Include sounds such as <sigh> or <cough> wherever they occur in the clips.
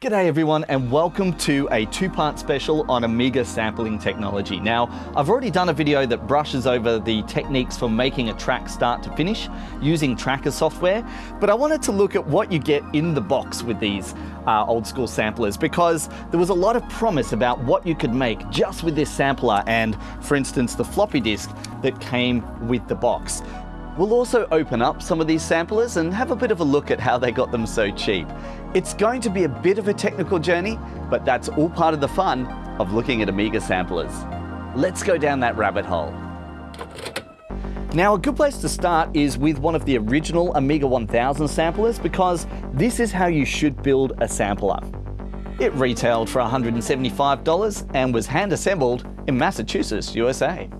G'day everyone and welcome to a two-part special on Amiga sampling technology. Now, I've already done a video that brushes over the techniques for making a track start to finish using tracker software, but I wanted to look at what you get in the box with these uh, old school samplers because there was a lot of promise about what you could make just with this sampler and, for instance, the floppy disk that came with the box. We'll also open up some of these samplers and have a bit of a look at how they got them so cheap. It's going to be a bit of a technical journey, but that's all part of the fun of looking at Amiga samplers. Let's go down that rabbit hole. Now a good place to start is with one of the original Amiga 1000 samplers because this is how you should build a sampler. It retailed for $175 and was hand assembled in Massachusetts, USA.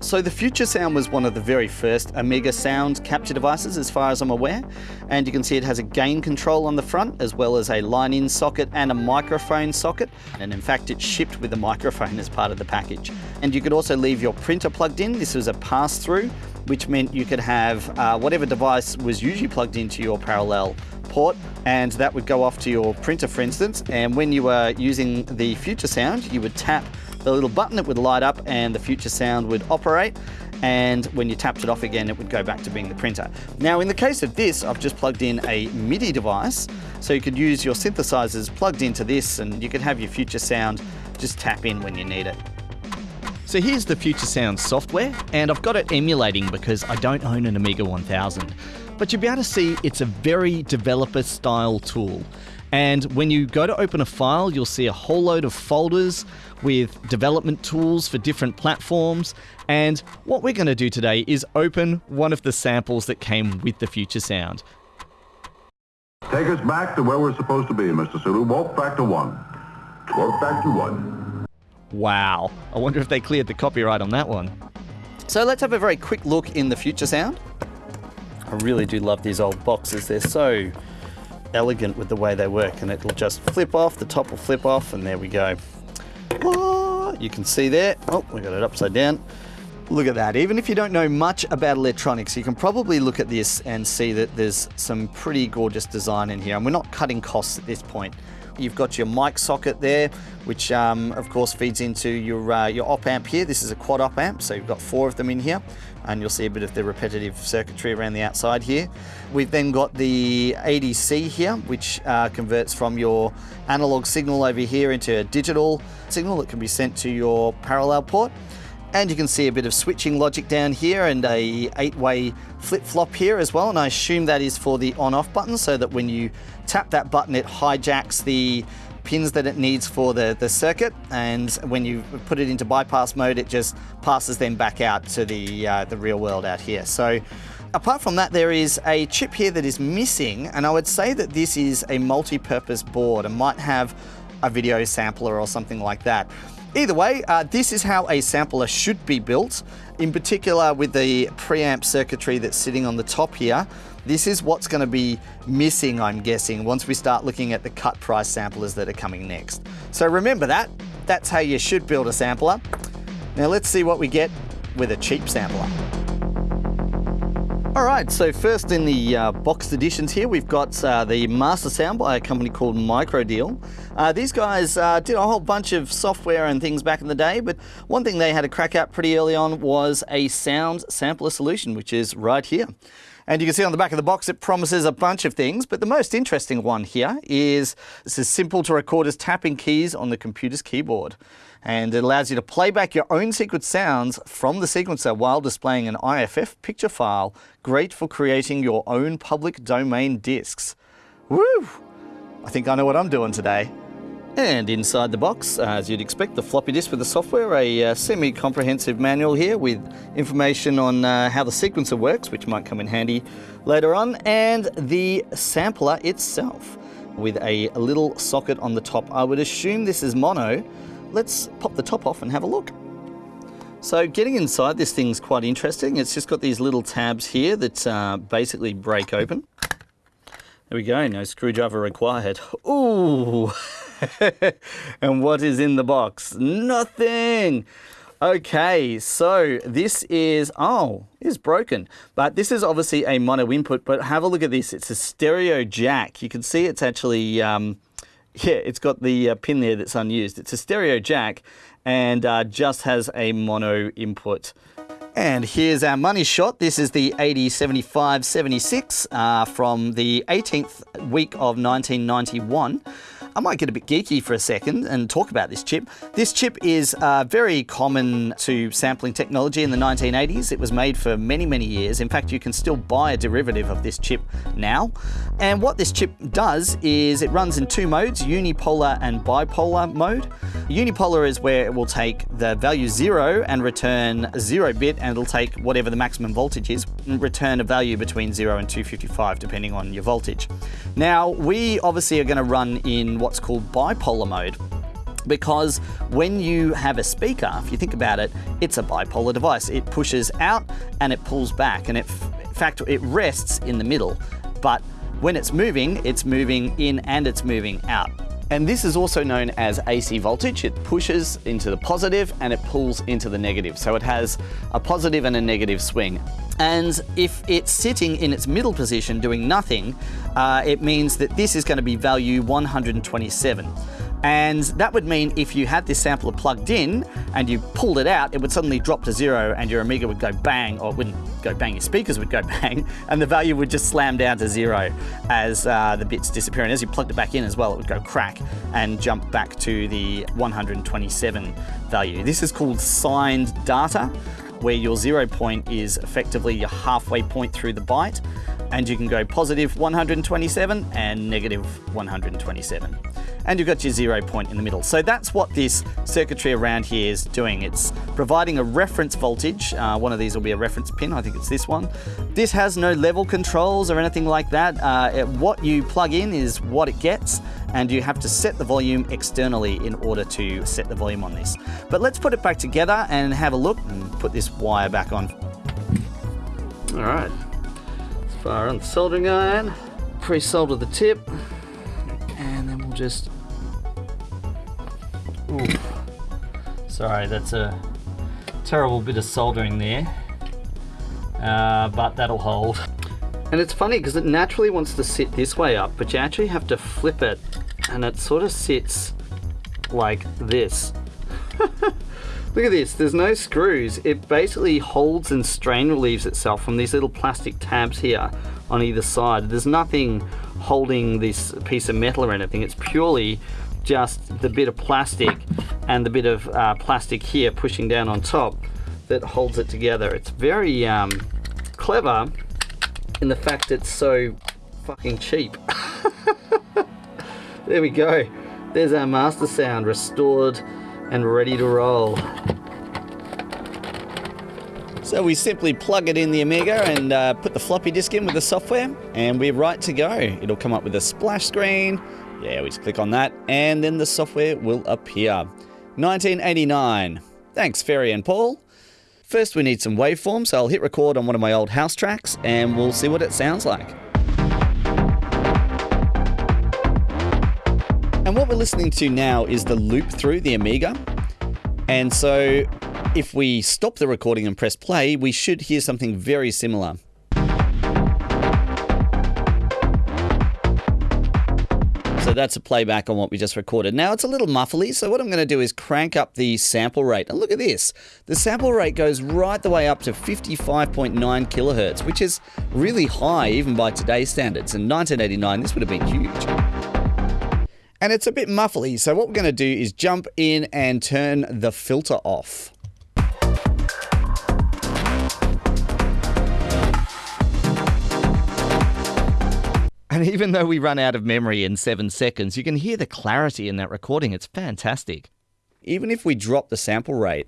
So the Future Sound was one of the very first Amiga sound capture devices as far as I'm aware. And you can see it has a gain control on the front as well as a line-in socket and a microphone socket. And in fact, it's shipped with a microphone as part of the package. And you could also leave your printer plugged in. This was a pass-through, which meant you could have uh, whatever device was usually plugged into your parallel port and that would go off to your printer for instance and when you were using the future sound you would tap the little button that would light up and the future sound would operate and when you tapped it off again it would go back to being the printer. Now in the case of this I've just plugged in a MIDI device so you could use your synthesizers plugged into this and you could have your future sound just tap in when you need it. So here's the Future Sound software and I've got it emulating because I don't own an Amiga 1000 but you'll be able to see it's a very developer style tool. And when you go to open a file, you'll see a whole load of folders with development tools for different platforms. And what we're going to do today is open one of the samples that came with the Future Sound. Take us back to where we're supposed to be, Mr. Sulu. Walk back to one. Walk back to one. Wow. I wonder if they cleared the copyright on that one. So let's have a very quick look in the Future Sound. I really do love these old boxes. They're so elegant with the way they work and it'll just flip off, the top will flip off and there we go. You can see there, oh, we got it upside down. Look at that. Even if you don't know much about electronics, you can probably look at this and see that there's some pretty gorgeous design in here. And we're not cutting costs at this point. You've got your mic socket there, which um, of course feeds into your, uh, your op amp here. This is a quad op amp, so you've got four of them in here and you'll see a bit of the repetitive circuitry around the outside here. We've then got the ADC here, which uh, converts from your analog signal over here into a digital signal that can be sent to your parallel port. And you can see a bit of switching logic down here and a eight-way flip-flop here as well. And I assume that is for the on-off button so that when you tap that button, it hijacks the pins that it needs for the, the circuit and when you put it into bypass mode it just passes them back out to the, uh, the real world out here. So apart from that there is a chip here that is missing and I would say that this is a multi-purpose board and might have a video sampler or something like that. Either way, uh, this is how a sampler should be built, in particular with the preamp circuitry that's sitting on the top here. This is what's going to be missing, I'm guessing, once we start looking at the cut price samplers that are coming next. So remember that. That's how you should build a sampler. Now let's see what we get with a cheap sampler. All right, so first in the uh, boxed editions here, we've got uh, the Master Sound by a company called Microdeal. Uh, these guys uh, did a whole bunch of software and things back in the day, but one thing they had a crack at pretty early on was a sound sampler solution, which is right here. And you can see on the back of the box, it promises a bunch of things, but the most interesting one here is this is simple to record as tapping keys on the computer's keyboard. And it allows you to play back your own sequence sounds from the sequencer while displaying an IFF picture file. Great for creating your own public domain discs. Woo! I think I know what I'm doing today. And inside the box, as you'd expect, the floppy disk with the software, a uh, semi-comprehensive manual here with information on uh, how the sequencer works, which might come in handy later on, and the sampler itself with a little socket on the top. I would assume this is mono. Let's pop the top off and have a look. So getting inside this thing's quite interesting. It's just got these little tabs here that uh, basically break open. There we go, no screwdriver required. <laughs> Ooh! <laughs> and what is in the box? Nothing! Okay, so this is, oh, is broken. But this is obviously a mono input, but have a look at this. It's a stereo jack. You can see it's actually, um, Yeah, it's got the uh, pin there that's unused. It's a stereo jack and uh, just has a mono input. And here's our money shot. This is the 8075 76 uh, from the 18th week of 1991. I might get a bit geeky for a second and talk about this chip. This chip is uh, very common to sampling technology in the 1980s. It was made for many, many years. In fact, you can still buy a derivative of this chip now. And what this chip does is it runs in two modes, unipolar and bipolar mode. Unipolar is where it will take the value zero and return zero bit, and it'll take whatever the maximum voltage is and return a value between zero and 255, depending on your voltage. Now, we obviously are going to run in what's called bipolar mode because when you have a speaker, if you think about it, it's a bipolar device. It pushes out and it pulls back, and it, in fact, it rests in the middle. But when it's moving, it's moving in and it's moving out. And this is also known as AC voltage. It pushes into the positive and it pulls into the negative. So it has a positive and a negative swing. And if it's sitting in its middle position doing nothing, uh, it means that this is going to be value 127. And that would mean if you had this sampler plugged in and you pulled it out, it would suddenly drop to zero and your Amiga would go bang, or it wouldn't go bang, your speakers would go <laughs> bang, and the value would just slam down to zero as uh, the bits disappear. And as you plugged it back in as well, it would go crack and jump back to the 127 value. This is called signed data, where your zero point is effectively your halfway point through the byte, and you can go positive 127 and negative 127 and you've got your zero point in the middle. So that's what this circuitry around here is doing. It's providing a reference voltage. Uh, one of these will be a reference pin. I think it's this one. This has no level controls or anything like that. Uh, what you plug in is what it gets and you have to set the volume externally in order to set the volume on this. But let's put it back together and have a look and put this wire back on. All right, let's fire on the soldering iron, pre-solder the tip, and then we'll just Oof. Sorry, that's a terrible bit of soldering there, uh, but that'll hold. And it's funny because it naturally wants to sit this way up, but you actually have to flip it and it sort of sits like this. <laughs> Look at this, there's no screws. It basically holds and strain relieves itself from these little plastic tabs here on either side. There's nothing holding this piece of metal or anything. It's purely just the bit of plastic and the bit of uh, plastic here pushing down on top that holds it together. It's very um, clever in the fact it's so fucking cheap. <laughs> there we go. There's our master sound restored and ready to roll. So we simply plug it in the Amiga and uh, put the floppy disk in with the software and we're right to go. It'll come up with a splash screen yeah, we just click on that and then the software will appear. 1989. Thanks, Ferry and Paul. First, we need some waveforms, so I'll hit record on one of my old house tracks and we'll see what it sounds like. And what we're listening to now is the loop through the Amiga. And so if we stop the recording and press play, we should hear something very similar. So that's a playback on what we just recorded. Now it's a little muffly, so what I'm going to do is crank up the sample rate. And look at this. The sample rate goes right the way up to 55.9 kilohertz, which is really high even by today's standards. In 1989, this would have been huge. And it's a bit muffly, so what we're going to do is jump in and turn the filter off. And even though we run out of memory in seven seconds, you can hear the clarity in that recording. It's fantastic. Even if we drop the sample rate,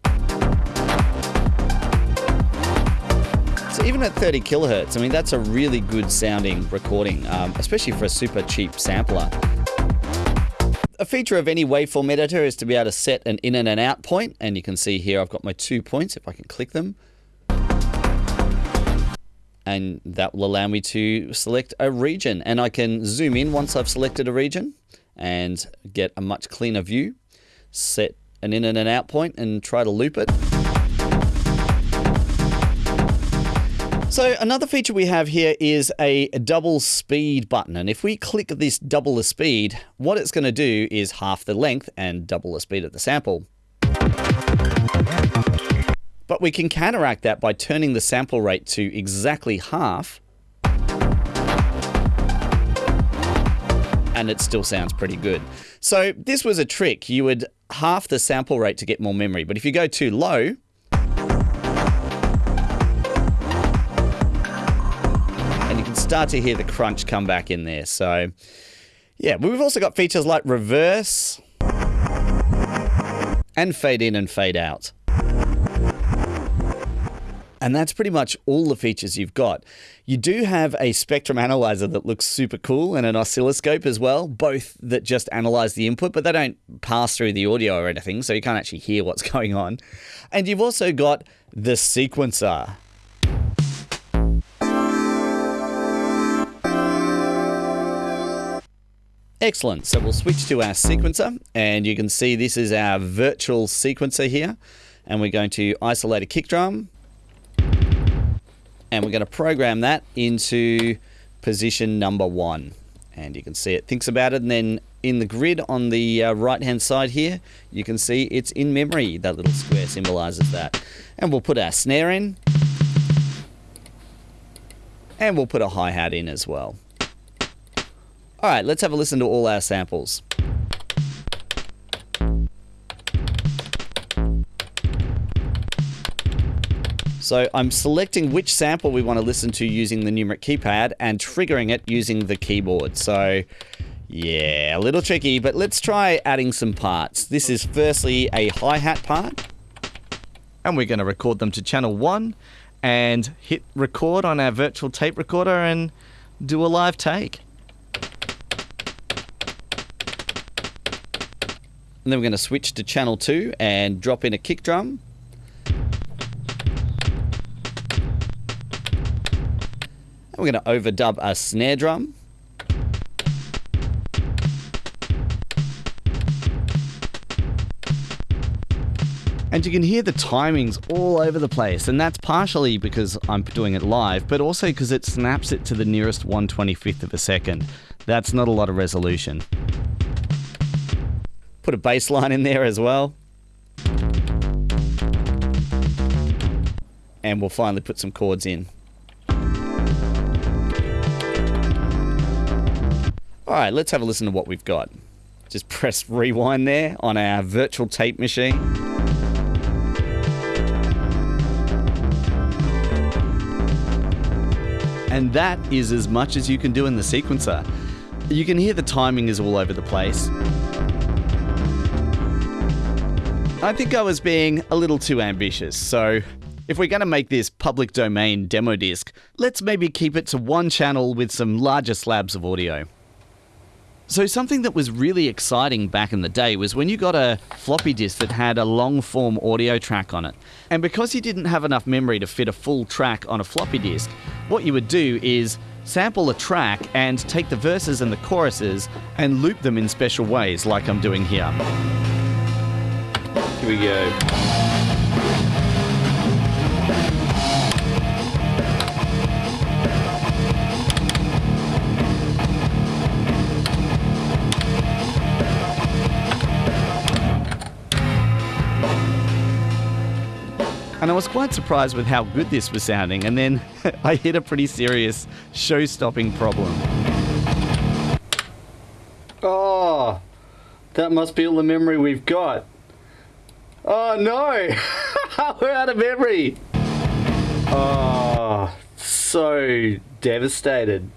so even at 30 kilohertz, I mean, that's a really good sounding recording, um, especially for a super cheap sampler. A feature of any waveform editor is to be able to set an in and an out point, and you can see here I've got my two points, if I can click them and that will allow me to select a region and I can zoom in once I've selected a region and get a much cleaner view set an in and an out point and try to loop it So another feature we have here is a double speed button. And if we click this double the speed, what it's going to do is half the length and double the speed of the sample. But we can counteract that by turning the sample rate to exactly half. And it still sounds pretty good. So this was a trick. You would half the sample rate to get more memory. But if you go too low, and you can start to hear the crunch come back in there. So, yeah, we've also got features like reverse and fade in and fade out. And that's pretty much all the features you've got. You do have a spectrum analyzer that looks super cool and an oscilloscope as well, both that just analyze the input, but they don't pass through the audio or anything, so you can't actually hear what's <laughs> going on. And you've also got the sequencer. Excellent. So we'll switch to our sequencer and you can see this is our virtual sequencer here. And we're going to isolate a kick drum and we're going to program that into position number one. And you can see it thinks about it and then in the grid on the uh, right hand side here, you can see it's in memory. That little square symbolizes that. And we'll put our snare in and we'll put a hi-hat in as well. All right, let's have a listen to all our samples. So I'm selecting which sample we want to listen to using the numeric keypad and triggering it using the keyboard. So yeah, a little tricky, but let's try adding some parts. This is firstly a hi-hat part. And we're going to record them to channel one and hit record on our virtual tape recorder and do a live take. And then we're going to switch to channel 2 and drop in a kick drum. We're going to overdub a snare drum. And you can hear the timings all over the place, and that's partially because I'm doing it live, but also because it snaps it to the nearest 125th of a second. That's not a lot of resolution. Put a bass line in there as well. And we'll finally put some chords in. Alright, let's have a listen to what we've got. Just <laughs> press rewind there on our virtual tape machine. And that is as much as you can do in the sequencer. You can hear the timing is all over the place. I think I was being a little too ambitious, so if we're going to make this public domain demo disc, let's maybe keep it to one channel with some larger slabs of audio. So something that was really exciting back in the day was when you got a floppy disk that had a long form audio track on it. And because you didn't have enough memory to fit a full track on a floppy disk, what you would do is sample a track and take the verses and the choruses and loop them in special ways like I'm doing here. Here we go. And I was quite surprised with how good this was sounding, and then <laughs> I hit a pretty serious show stopping problem. Oh, that must be all the memory we've got. Oh no! <laughs> We're out of memory! Oh, so devastated.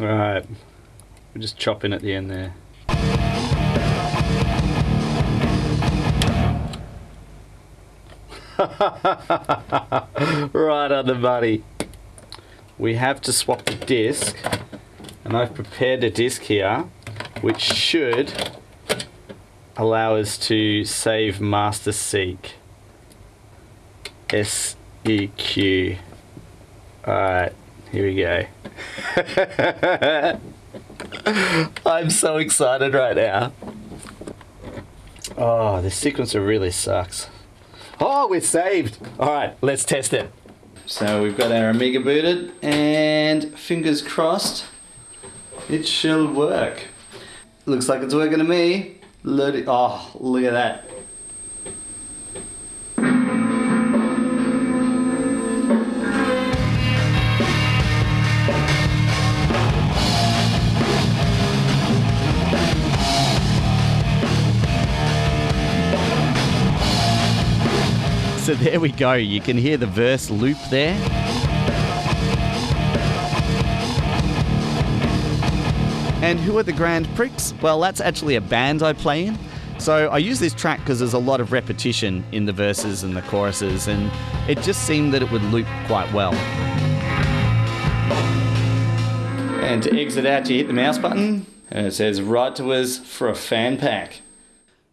Alright, we're just chopping at the end there. <laughs> right on the money. We have to swap the disc, and I've prepared a disc here, which should allow us to save master seek. S-E-Q. Alright, here we go. <laughs> I'm so excited right now. Oh, this sequencer really sucks. Oh, we're saved. Alright, let's test it. So we've got our Amiga booted and fingers crossed it shall work. Looks like it's working to me. Oh, look at that. So <laughs> there we go. You can hear the verse loop there. And who are the Grand Prix? Well, that's actually a band I play in. So I use this track because there's a lot of repetition in the verses and the choruses, and it just seemed that it would loop quite well. And to exit out, you hit the mouse button, and it says write to us for a fan pack.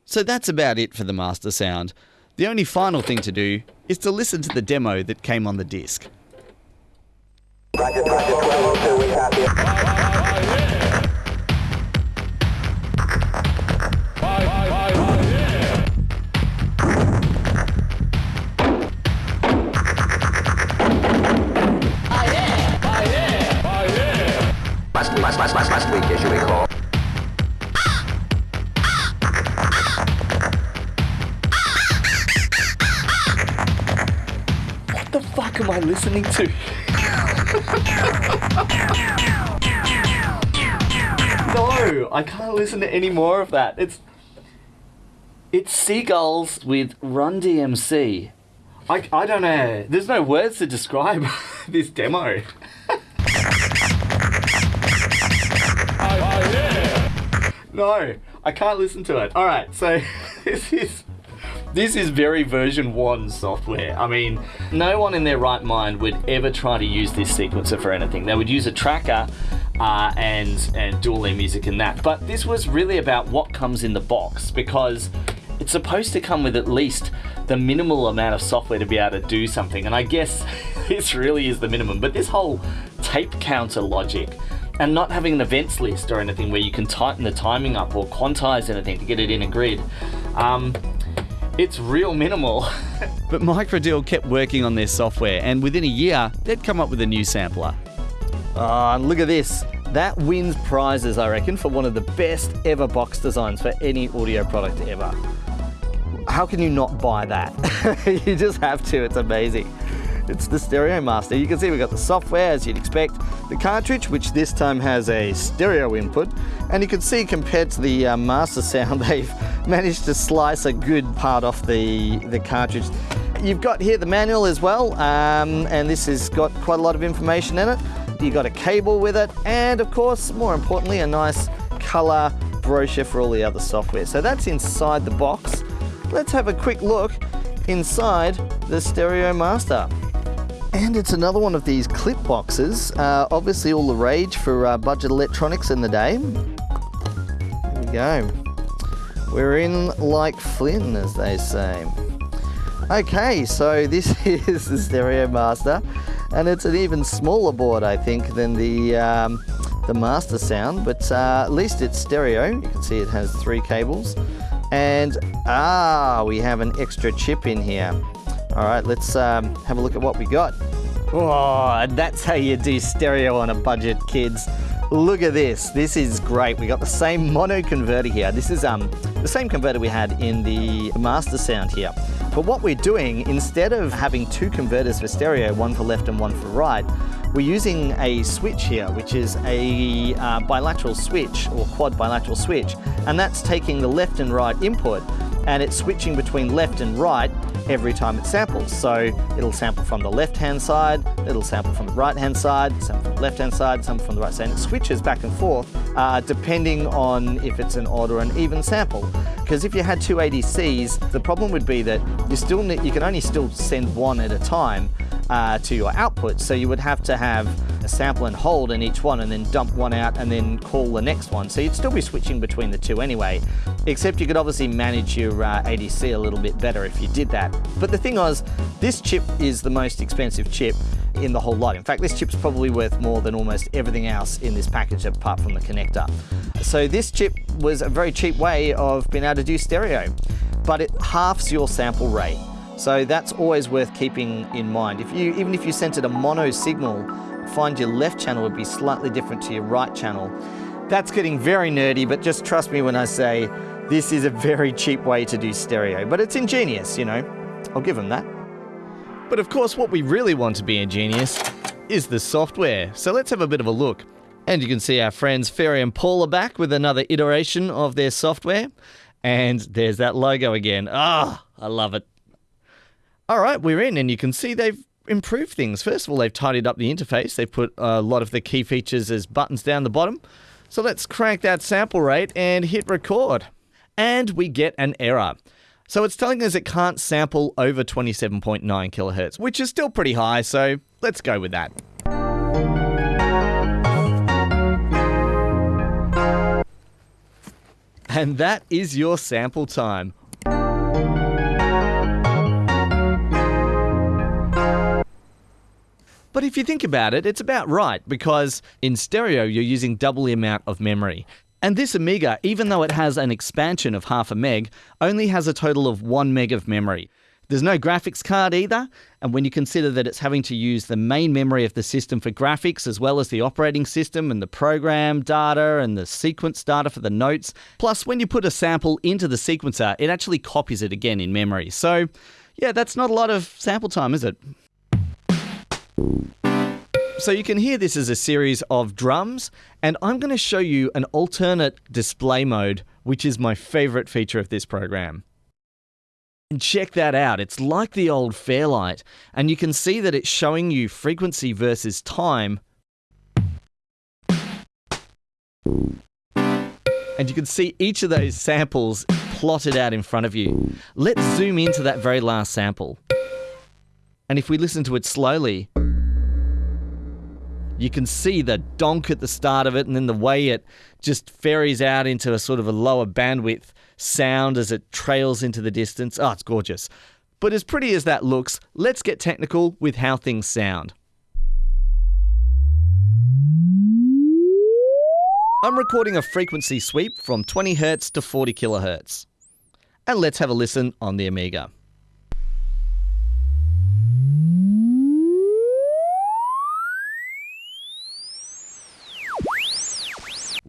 So that's about it for the master sound. The only final thing to do is to listen to the demo that came on the disc. Last, last, last, last week, as you recall. Am I listening to? no, I can't listen to any more of that. It's it's seagulls with Run DMC. I, I don't know. There's no words to describe <laughs> this demo. <laughs> No, I can't listen to it. All right, so <laughs> this is this is very version 1 software. I mean, no one in their right mind would ever try to use this sequencer for anything. They would use a tracker uh, and, and do all their music in that. But this was really about what comes in the box because it's supposed to come with at least the minimal amount of software to be able to do something. And I guess <laughs> this really is the minimum. But this whole tape counter logic and not having an events list or anything where you can tighten the timing up or quantize anything to get it in a grid. Um, it's real minimal. <laughs> but Microdeal kept working on their software, and within a year, they'd come up with a new sampler. Ah, oh, look at this. That wins prizes, I reckon, for one of the best ever box designs for any audio product ever. How can you not buy that? <laughs> you just have to, it's amazing. It's the Stereo Master. You can see we've got the software as you'd expect, the cartridge, which this time has a stereo input, and you can see compared to the uh, Master <laughs> Sound, they've managed to slice a good part off the, the cartridge. You've got here the manual as well, um, and this has got quite a lot of information in it. You've got a cable with it, and of course, more importantly, a nice color brochure for all the other software. So that's inside the box. Let's have a quick look inside the Stereo Master. And it's another one of these clip boxes. Uh, obviously all the rage for uh, budget electronics in the day. There we go. We're in like Flynn, as they say. Okay, so this <laughs> is the Stereo Master, and it's an even smaller board, I think, than the um, the Master Sound, but uh, at least it's stereo. You can see it has three cables, and ah, we have an extra chip in here. All right, let's um, have a look at what we got. Oh, that's how you do stereo on a budget, kids. Look at this. This is great. We got the same mono converter here. This is um, the same converter we had in the Master Sound here. But what we're doing, instead of having two converters for stereo, one for left and one for right, we're using a switch here, which is a uh, bilateral switch or quad bilateral switch. And that's taking the left and right input and it's switching between left and right every time it samples. So it'll sample from the left-hand side, it'll sample from the right-hand side, sample from the left-hand side, sample from the right side. And it switches back and forth uh, depending on if it's an odd or an even sample. Because if you had two ADCs, the problem would be that you still you can only still send one at a time uh, to your output. So you would have to have sample and hold in each one and then dump one out and then call the next one. So you'd still be switching between the two anyway, except you could obviously manage your uh, ADC a little bit better if you did that. But the thing was, this chip is the most expensive chip in the whole lot. In fact, this chip's probably worth more than almost everything else in this package apart from the connector. So this chip was a very cheap way of being able to do stereo, but it halves your sample rate. So that's always worth keeping in mind. If you, even if you sent it a mono signal, find your left channel would be slightly different to your right channel. That's getting very nerdy, but just trust me when I say this is a very cheap way to do stereo, but it's ingenious, you know. I'll give them that. But of course, what we really want to be ingenious is the software. So let's have a bit of a look. And you can see our friends Ferry and Paul are back with another iteration of their software. And there's that logo again. Ah, oh, I love it. All right, we're in, and you can see they've improved things. First of all, they've tidied up the interface. They've put a lot of the key features as buttons down the bottom. So let's crank that sample rate and hit record. And we get an error. So it's telling us it can't sample over 27.9 kilohertz, which is still pretty high, so let's go with that. And that is your sample time. But if you think about it, it's about right because in stereo you're using double the amount of memory. And this Amiga, even though it has an expansion of half a meg, only has a total of one meg of memory. There's no graphics card either, and when you consider that it's having to use the main memory of the system for graphics, as well as the operating system and the program data and the sequence data for the notes, plus when you put a sample into the sequencer, it actually copies it again in memory. So, yeah, that's not a lot of sample time, is it? So you can hear this as a series of drums, and I'm going to show you an alternate display mode, which is my favorite feature of this program. And check that out, it's like the old Fairlight, and you can see that it's showing you frequency versus time. And you can see each of those samples plotted out in front of you. Let's zoom into that very last sample. And if we listen to it slowly, you can see the donk at the start of it and then the way it just ferries out into a sort of a lower bandwidth sound as it trails into the distance. Oh, it's gorgeous. But as pretty as that looks, let's get technical with how things sound. I'm recording a frequency sweep from 20 Hz to 40 kHz. And let's have a listen on the Amiga.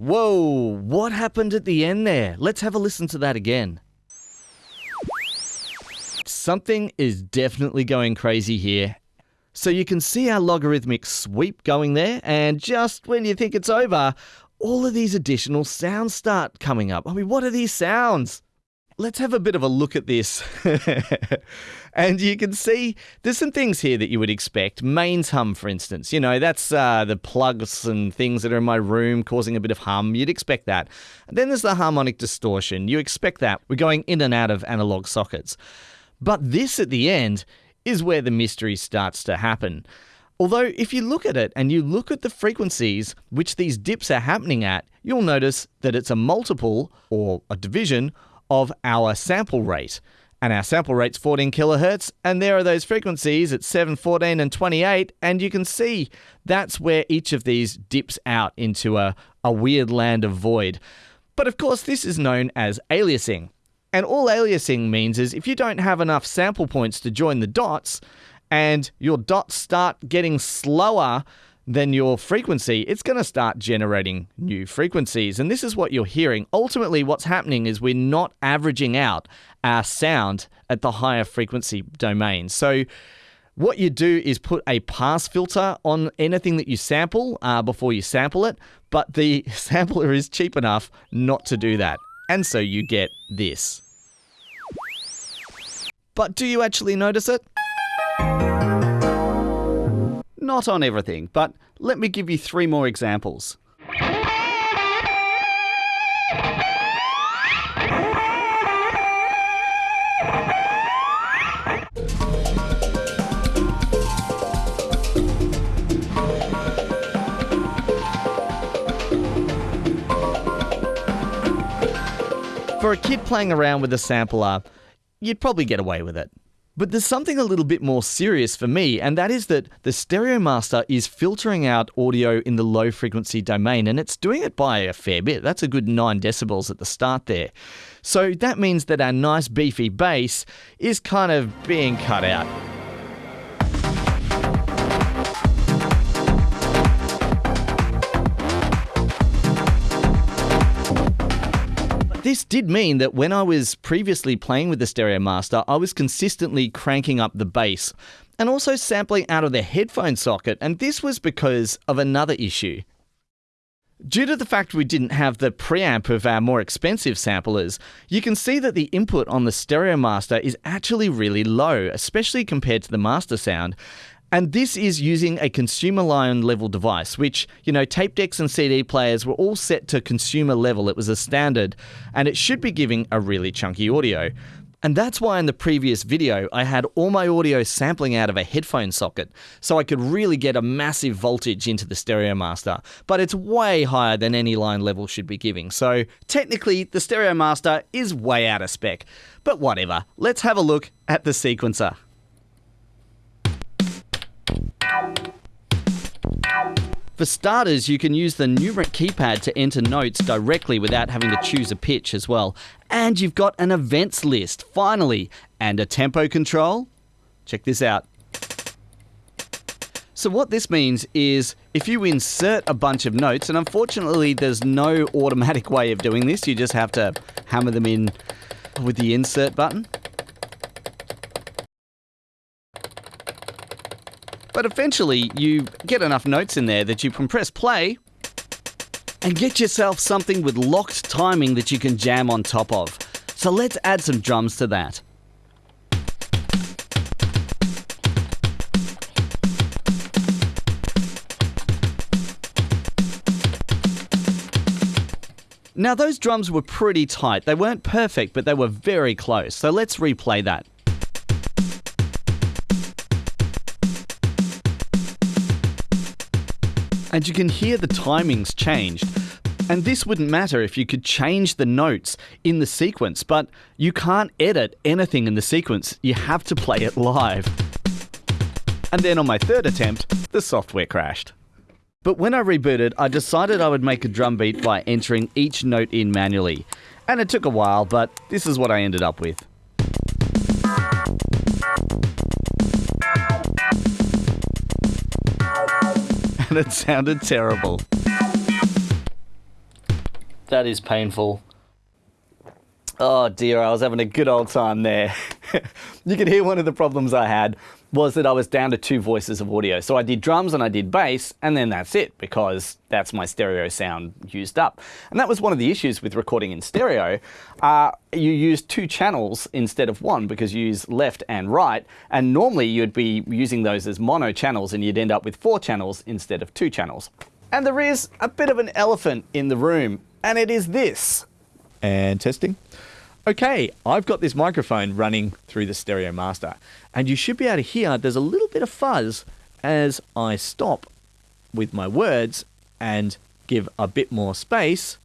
Whoa, what happened at the end there? Let's have a listen to that again. Something is definitely going crazy here. So you can see our logarithmic sweep going there, and just when you think it's over, all of these additional sounds start coming up. I mean, what are these sounds? Let's have a bit of a look at this. <laughs> and you can see there's some things here that you would expect. Mains hum, for instance. You know, that's uh, the plugs and things that are in my room causing a bit of hum. You'd expect that. And then there's the harmonic distortion. You expect that. We're going in and out of analog sockets. But this at the end is where the mystery starts to happen. Although, if you look at it and you look at the frequencies which these dips are happening at, you'll notice that it's a multiple or a division of our sample rate. And our sample rate's 14 kilohertz, and there are those frequencies at 7, 14, and 28, and you can see that's where each of these dips out into a, a weird land of void. But of course, this is known as aliasing. And all aliasing means is if you don't have enough sample points to join the dots, and your dots start getting slower then your frequency, it's going to start generating new frequencies. And this is what you're hearing. Ultimately, what's happening is we're not averaging out our sound at the higher frequency domain. So, what you do is put a pass filter on anything that you sample uh, before you sample it, but the <laughs> sampler is cheap enough not to do that. And so you get this. But do you actually notice it? Not on everything, but let me give you three more examples. For a kid playing around with a sampler, you'd probably get away with it. But there's something a little bit more serious for me, and that is that the Stereo Master is filtering out audio in the low frequency domain, and it's doing it by a fair bit. That's a good 9 decibels at the start there. So that means that our nice beefy bass is kind of being cut out. This did mean that when I was previously playing with the Stereo Master, I was consistently cranking up the bass and also sampling out of the headphone socket, and this was because of another issue. Due to the fact we didn't have the preamp of our more expensive samplers, you can see that the input on the Stereo Master is actually really low, especially compared to the master sound. And this is using a consumer line level device, which, you know, tape decks and CD players were all set to consumer level. It was a standard, and it should be giving a really chunky audio. And that's why in the previous video, I had all my audio sampling out of a headphone socket, so I could really get a massive voltage into the Stereo Master. But it's way higher than any line level should be giving, so technically the Stereo Master is way out of spec. But whatever, let's have a look at the sequencer. For starters, you can use the numeric keypad to enter notes directly without having to choose a pitch as well. And you've got an events list, finally, and a tempo control. Check this out. So what this means is if you insert a bunch of notes, and unfortunately there's no automatic way of doing this, you just have to hammer them in with the insert button. But eventually, you get enough notes in there that you can press play and get yourself something with locked timing that you can jam on top of. So let's add some drums to that. Now, those drums were pretty tight. They weren't perfect, but they were very close. So let's replay that. And you can hear the timings changed. And this wouldn't matter if you could change the notes in the sequence, but you can't edit anything in the sequence. You have to play it live. And then on my third attempt, the software crashed. But when I rebooted, I decided I would make a drum beat by entering each note in manually. And it took a while, but this is what I ended up with. And it sounded terrible. That is painful. Oh dear, I was having a good old time there. <laughs> you can hear one of the problems I had was that I was down to two voices of audio. So I did drums and I did bass, and then that's it, because that's my stereo sound used up. And that was one of the issues with recording in stereo. Uh, you use two channels instead of one, because you use left and right, and normally you'd be using those as mono channels, and you'd end up with four channels instead of two channels. And there is a bit of an elephant in the room, and it is this. And testing. Okay, I've got this microphone running through the Stereo Master, and you should be able to hear there's a little bit of fuzz as I stop with my words and give a bit more space.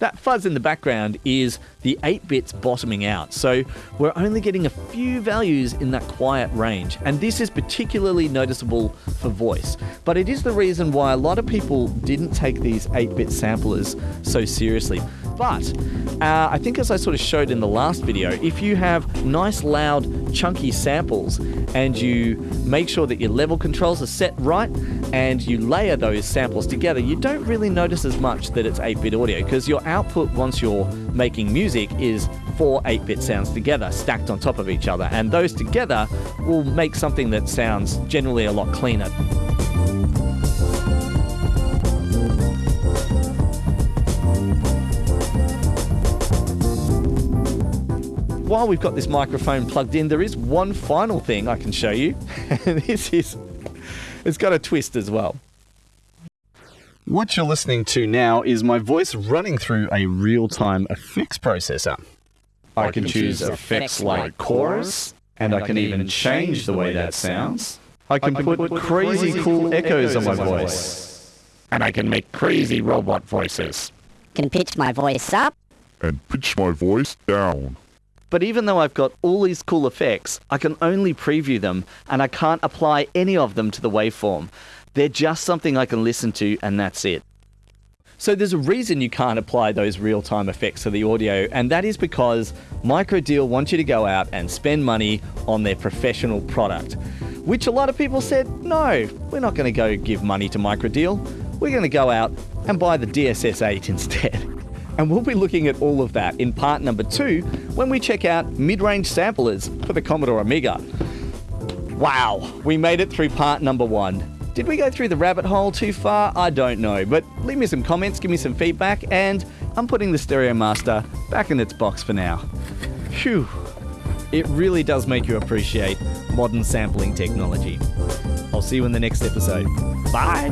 That fuzz in the background is the 8 bits bottoming out, so we're only getting a few values in that quiet range, and this is particularly noticeable for voice. But it is the reason why a lot of people didn't take these 8 bit samplers so seriously. But uh, I think as I sort of showed in the last video, if you have nice loud chunky samples and you make sure that your level controls are set right and you layer those samples together, you don't really notice as much that it's 8-bit audio because your output once you're making music is four 8-bit sounds together stacked on top of each other and those together will make something that sounds generally a lot cleaner. While we've got this microphone plugged in, there is one final thing I can show you. <laughs> this is, it's got a twist as well. What you're listening to now is my voice running through a real-time effects processor. I, can, choose effects like chorus, and I can even change the way that sounds. I can put crazy cool echoes on my voice. And I can make crazy robot voices. Can pitch my voice up. And pitch my voice down. But even though I've got all these cool effects, I can only preview them and I can't apply any of them to the waveform. They're just something I can listen to and that's it. So there's a reason you can't apply those real-time effects to the audio, and that is because Microdeal wants you to go out and spend money on their professional product. Which a lot of people said, no, we're not going to go give money to Microdeal. We're going to go out and buy the DSS-8 <laughs> instead. And we'll be looking at all of that in part number two when we check out mid-range samplers for the Commodore Amiga. Wow, we made it through part number one. Did we go through the rabbit hole too far? I don't know, but leave me some comments, give me some feedback, and I'm putting the Stereo Master back in its box for now. Phew. It really does make you appreciate modern sampling technology. I'll see you in the next episode. Bye!